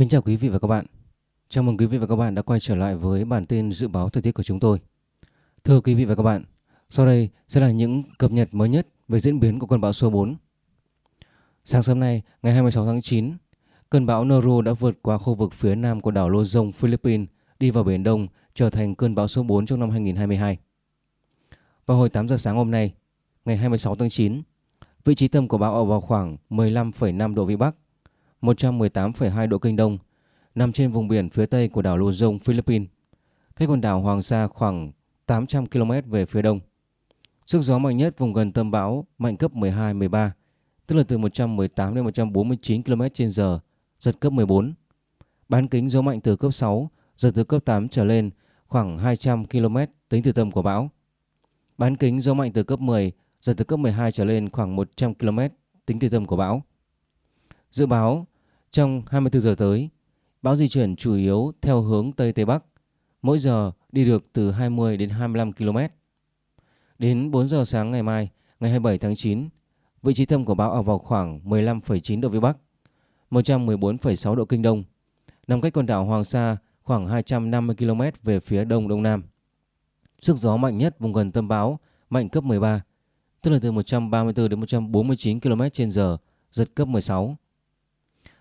Kính chào quý vị và các bạn. Chào mừng quý vị và các bạn đã quay trở lại với bản tin dự báo thời tiết của chúng tôi. Thưa quý vị và các bạn, sau đây sẽ là những cập nhật mới nhất về diễn biến của cơn bão số 4. Sáng sớm nay, ngày 26 tháng 9, cơn bão Noru đã vượt qua khu vực phía nam của đảo Luzon, Philippines, đi vào Biển Đông, trở thành cơn bão số 4 trong năm 2022. Vào hồi 8 giờ sáng hôm nay, ngày 26 tháng 9, vị trí tâm của bão ở vào khoảng 15,5 độ Vĩ Bắc, 118,2 độ Kinh Đông, nằm trên vùng biển phía tây của đảo Luzon, Philippines, cách quần đảo Hoàng Sa khoảng 800 km về phía đông. Sức gió mạnh nhất vùng gần tâm bão mạnh cấp 12-13, tức là từ 118 đến 149 km/h, giật cấp 14. Bán kính gió mạnh từ cấp 6, giật từ cấp 8 trở lên khoảng 200 km tính từ tâm của bão. Bán kính gió mạnh từ cấp 10, giật từ cấp 12 trở lên khoảng 100 km tính từ tâm của bão. Dự báo trong 24 giờ tới, bão di chuyển chủ yếu theo hướng Tây Tây Bắc, mỗi giờ đi được từ 20 đến 25 km. Đến 4 giờ sáng ngày mai, ngày 27 tháng 9, vị trí tâm của bão ở vào khoảng 15,9 độ Vĩ Bắc, 114,6 độ Kinh Đông, nằm cách quần đảo Hoàng Sa khoảng 250 km về phía đông đông nam. Sức gió mạnh nhất vùng gần tâm bão mạnh cấp 13, tức là từ 134 đến 149 km/h, giật cấp 16.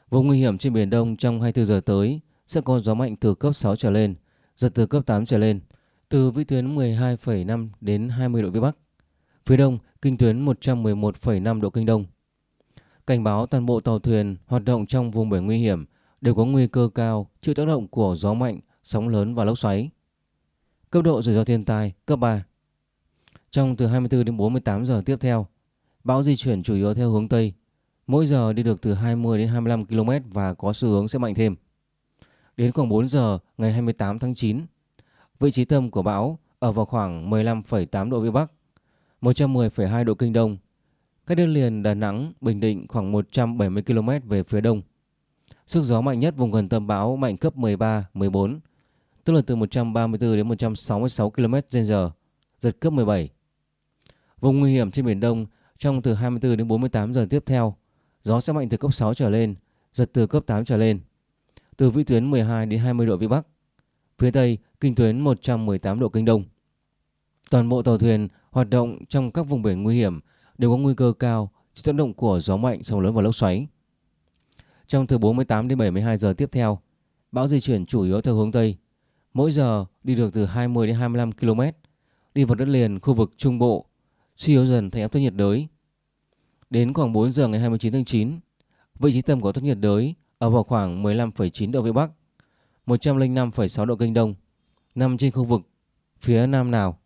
Vùng nguy hiểm trên Biển Đông trong 24 giờ tới sẽ có gió mạnh từ cấp 6 trở lên, giật từ cấp 8 trở lên, từ vĩ tuyến 12,5 đến 20 độ Vĩ Bắc. Phía đông, kinh tuyến 111,5 độ Kinh Đông. Cảnh báo toàn bộ tàu thuyền hoạt động trong vùng biển nguy hiểm đều có nguy cơ cao chịu tác động của gió mạnh, sóng lớn và lốc xoáy. Cấp độ rủi ro thiên tai cấp 3. Trong từ 24 đến 48 giờ tiếp theo, bão di chuyển chủ yếu theo hướng Tây, mỗi giờ đi được từ 20 đến 25 km và có xu hướng sẽ mạnh thêm. Đến khoảng 4 giờ ngày 28 tháng 9, vị trí tâm của bão ở vào khoảng 15,8 độ Vĩ Bắc, 110,2 độ Kinh Đông, cách đất liền Đà Nẵng, Bình Định khoảng 170 km về phía đông. Sức gió mạnh nhất vùng gần tâm bão mạnh cấp 13, 14, tức là từ 134 đến 166 km/h, giật cấp 17. Vùng nguy hiểm trên Biển Đông trong từ 24 đến 48 giờ tiếp theo, gió sẽ mạnh từ cấp 6 trở lên, giật từ cấp 8 trở lên. Từ vĩ tuyến 12 đến 20 độ Vĩ Bắc. Phía Tây, kinh tuyến 118 độ Kinh Đông. Toàn bộ tàu thuyền hoạt động trong các vùng biển nguy hiểm đều có nguy cơ cao chịu tác động của gió mạnh, sóng lớn và lốc xoáy. Trong từ 48 đến 72 giờ tiếp theo, bão di chuyển chủ yếu theo hướng Tây, mỗi giờ đi được từ 20 đến 25 km, đi vào đất liền khu vực Trung Bộ, suy yếu dần thành áp thấp nhiệt đới. Đến khoảng 4 giờ ngày 29 tháng 9, vị trí tâm của áp thấp nhiệt đới ở vào khoảng 15,9 độ Vĩ Bắc, 105,6 độ Kinh Đông, nằm trên khu vực phía Nam Lào.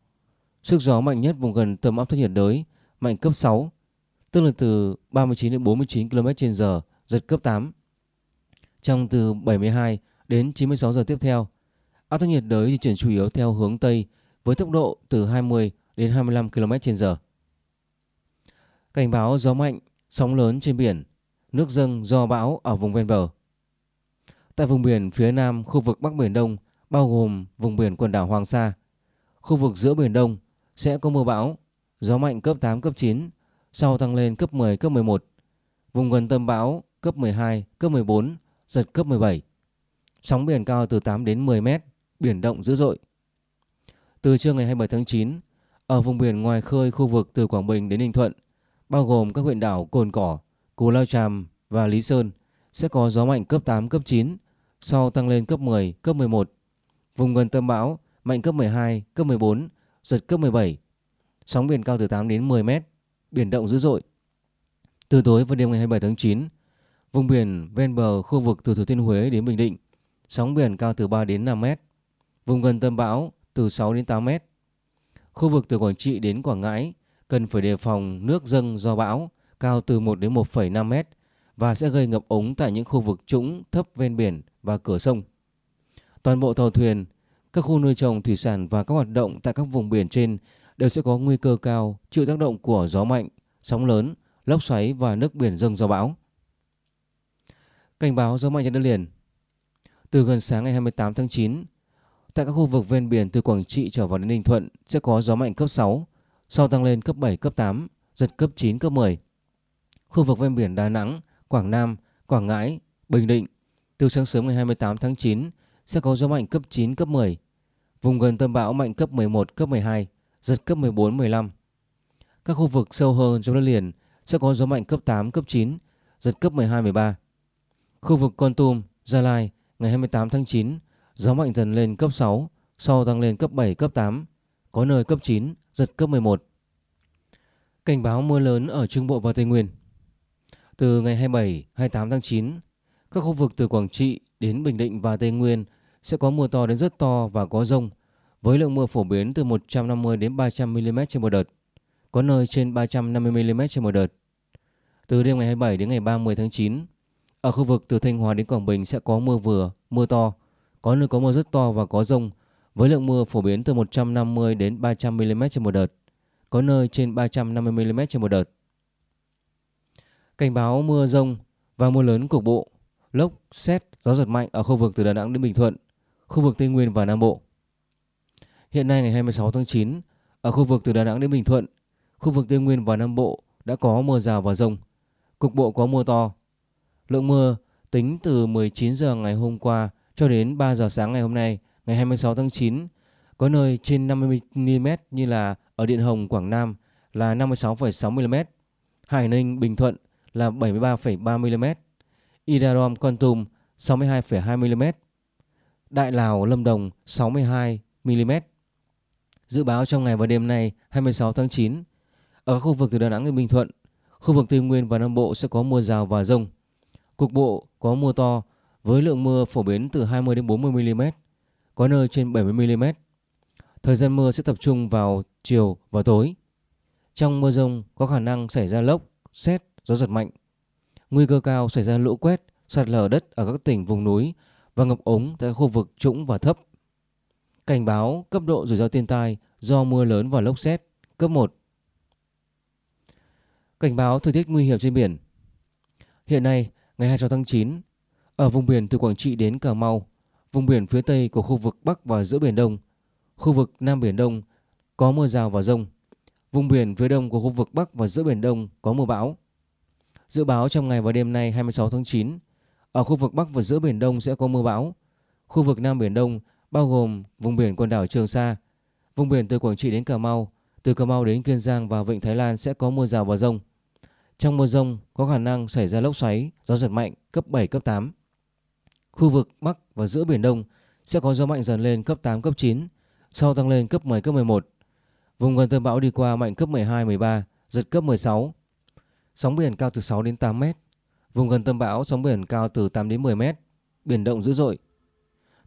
Sức gió mạnh nhất vùng gần tâm áp thấp nhiệt đới mạnh cấp 6, tức là từ 39 đến 49 km/h, giật cấp 8. Trong từ 72 đến 96 giờ tiếp theo, áp thấp nhiệt đới di chuyển chủ yếu theo hướng Tây với tốc độ từ 20 đến 25 km/h. Cảnh báo gió mạnh, sóng lớn trên biển, nước dâng do bão ở vùng ven bờ. Tại vùng biển phía nam khu vực Bắc Biển Đông bao gồm vùng biển quần đảo Hoàng Sa, khu vực giữa Biển Đông sẽ có mưa bão, gió mạnh cấp 8, cấp 9, sau tăng lên cấp 10, cấp 11. Vùng gần tâm bão cấp 12, cấp 14, giật cấp 17. Sóng biển cao từ 8 đến 10 mét, biển động dữ dội. Từ trưa ngày 27 tháng 9, ở vùng biển ngoài khơi khu vực từ Quảng Bình đến Ninh Thuận, bao gồm các huyện đảo Cồn Cỏ, Cù Lao Chàm và Lý Sơn sẽ có gió mạnh cấp 8, cấp 9, sau tăng lên cấp 10, cấp 11. Vùng gần tâm bão mạnh cấp 12, cấp 14, giật cấp 17. Sóng biển cao từ 8 đến 10 mét, biển động dữ dội. Từ tối và đêm ngày 27 tháng 9, vùng biển ven bờ khu vực từ Thừa Thiên Huế đến Bình Định, sóng biển cao từ 3 đến 5 mét. Vùng gần tâm bão từ 6 đến 8 mét. Khu vực từ Quảng Trị đến Quảng Ngãi cần phải đề phòng nước dâng do bão cao từ 1 đến 1,5 mét và sẽ gây ngập ống tại những khu vực trũng thấp ven biển và cửa sông. Toàn bộ tàu thuyền, các khu nuôi trồng thủy sản và các hoạt động tại các vùng biển trên đều sẽ có nguy cơ cao chịu tác động của gió mạnh, sóng lớn, lốc xoáy và nước biển dâng do bão. Cảnh báo gió mạnh trên đất liền Từ gần sáng ngày 28 tháng 9, tại các khu vực ven biển từ Quảng Trị trở vào đến Ninh Thuận sẽ có gió mạnh cấp 6, sau tăng lên cấp 7, cấp 8, giật cấp 9, cấp 10. Khu vực ven biển Đà Nẵng, Quảng Nam, Quảng Ngãi, Bình Định từ sáng sớm ngày 28 tháng 9 sẽ có gió mạnh cấp 9, cấp 10. Vùng gần tâm bão mạnh cấp 11, cấp 12, giật cấp 14, 15. Các khu vực sâu hơn trong đất liền sẽ có gió mạnh cấp 8, cấp 9, giật cấp 12, 13. Khu vực Con Tum, Gia Lai ngày 28 tháng 9, gió mạnh dần lên cấp 6, sau tăng lên cấp 7, cấp 8, có nơi cấp 9, giật cấp 11. Cảnh báo mưa lớn ở Trung Bộ và Tây Nguyên. Từ ngày 27, 28 tháng 9, các khu vực từ Quảng Trị đến Bình Định và Tây Nguyên sẽ có mưa to đến rất to và có rông, với lượng mưa phổ biến từ 150 đến 300 mm trên một đợt, có nơi trên 350 mm trên một đợt. Từ đêm ngày 27 đến ngày 30 tháng 9, ở khu vực từ Thanh Hóa đến Quảng Bình sẽ có mưa vừa, mưa to, có nơi có mưa rất to và có rông, với lượng mưa phổ biến từ 150 đến 300 mm trên một đợt, có nơi trên 350 mm trên một đợt. Cảnh báo mưa rông và mưa lớn cục bộ, lốc, xét, gió giật mạnh ở khu vực từ Đà Nẵng đến Bình Thuận, khu vực Tây Nguyên và Nam Bộ. Hiện nay ngày 26 tháng 9, ở khu vực từ Đà Nẵng đến Bình Thuận, khu vực Tây Nguyên và Nam Bộ đã có mưa rào và rông. Cục bộ có mưa to. Lượng mưa tính từ 19 giờ ngày hôm qua cho đến 3 giờ sáng ngày hôm nay, ngày 26 tháng 9, có nơi trên 50 mm như là ở Điện Hồng, Quảng Nam là 56,6 mm, Hải Ninh, Bình Thuận là 73,3 mm, Idarom, Con Tum 62,2 mm, Đại Lào, Lâm Đồng 62 mm. Dự báo trong ngày và đêm nay 26 tháng 9, ở các khu vực từ Đà Nẵng đến Bình Thuận, khu vực Tây Nguyên và Nam Bộ sẽ có mưa rào và rông. Cục bộ có mưa to với lượng mưa phổ biến từ 20 đến 40 mm, có nơi trên 70 mm. Thời gian mưa sẽ tập trung vào chiều và tối. Trong mưa rông có khả năng xảy ra lốc, xét, gió giật mạnh. Nguy cơ cao xảy ra lũ quét, sạt lở đất ở các tỉnh vùng núi và ngập ống tại khu vực trũng và thấp. Cảnh báo cấp độ rủi ro thiên tai do mưa lớn và lốc xét cấp 1. Cảnh báo thời tiết nguy hiểm trên biển. Hiện nay, ngày 26 tháng 9, ở vùng biển từ Quảng Trị đến Cà Mau, vùng biển phía tây của khu vực Bắc và giữa Biển Đông, khu vực Nam Biển Đông có mưa rào và rông. Vùng biển phía đông của khu vực Bắc và giữa Biển Đông có mưa bão. Dự báo trong ngày và đêm nay 26 tháng 9, ở khu vực Bắc và giữa Biển Đông sẽ có mưa bão. Khu vực Nam Biển Đông bao gồm vùng biển quần đảo Trường Sa, vùng biển từ Quảng Trị đến Cà Mau, từ Cà Mau đến Kiên Giang và Vịnh Thái Lan sẽ có mưa rào và rông. Trong mưa rông có khả năng xảy ra lốc xoáy, gió giật mạnh cấp 7, cấp 8. Khu vực Bắc và giữa Biển Đông sẽ có gió mạnh dần lên cấp 8, cấp 9, sau tăng lên cấp 10, cấp 11. Vùng gần tâm bão đi qua mạnh cấp 12, 13, giật cấp 16. Sóng biển cao từ 6 đến 8 mét. Vùng gần tâm bão sóng biển cao từ 8 đến 10 mét, biển động dữ dội.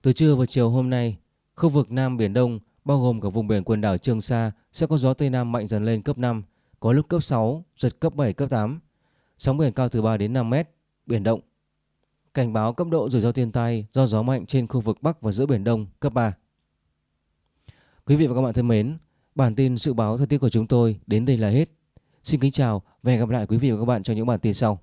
Từ trưa và chiều hôm nay, khu vực Nam Biển Đông bao gồm cả vùng biển quần đảo Trường Sa sẽ có gió Tây Nam mạnh dần lên cấp 5, có lúc cấp 6, giật cấp 7, cấp 8. Sóng biển cao từ 3 đến 5 mét, biển động. Cảnh báo cấp độ rủi ro thiên tai do gió mạnh trên khu vực Bắc và giữa Biển Đông cấp 3. Quý vị và các bạn thân mến, bản tin dự báo thời tiết của chúng tôi đến đây là hết. Xin kính chào và hẹn gặp lại quý vị và các bạn trong những bản tin sau.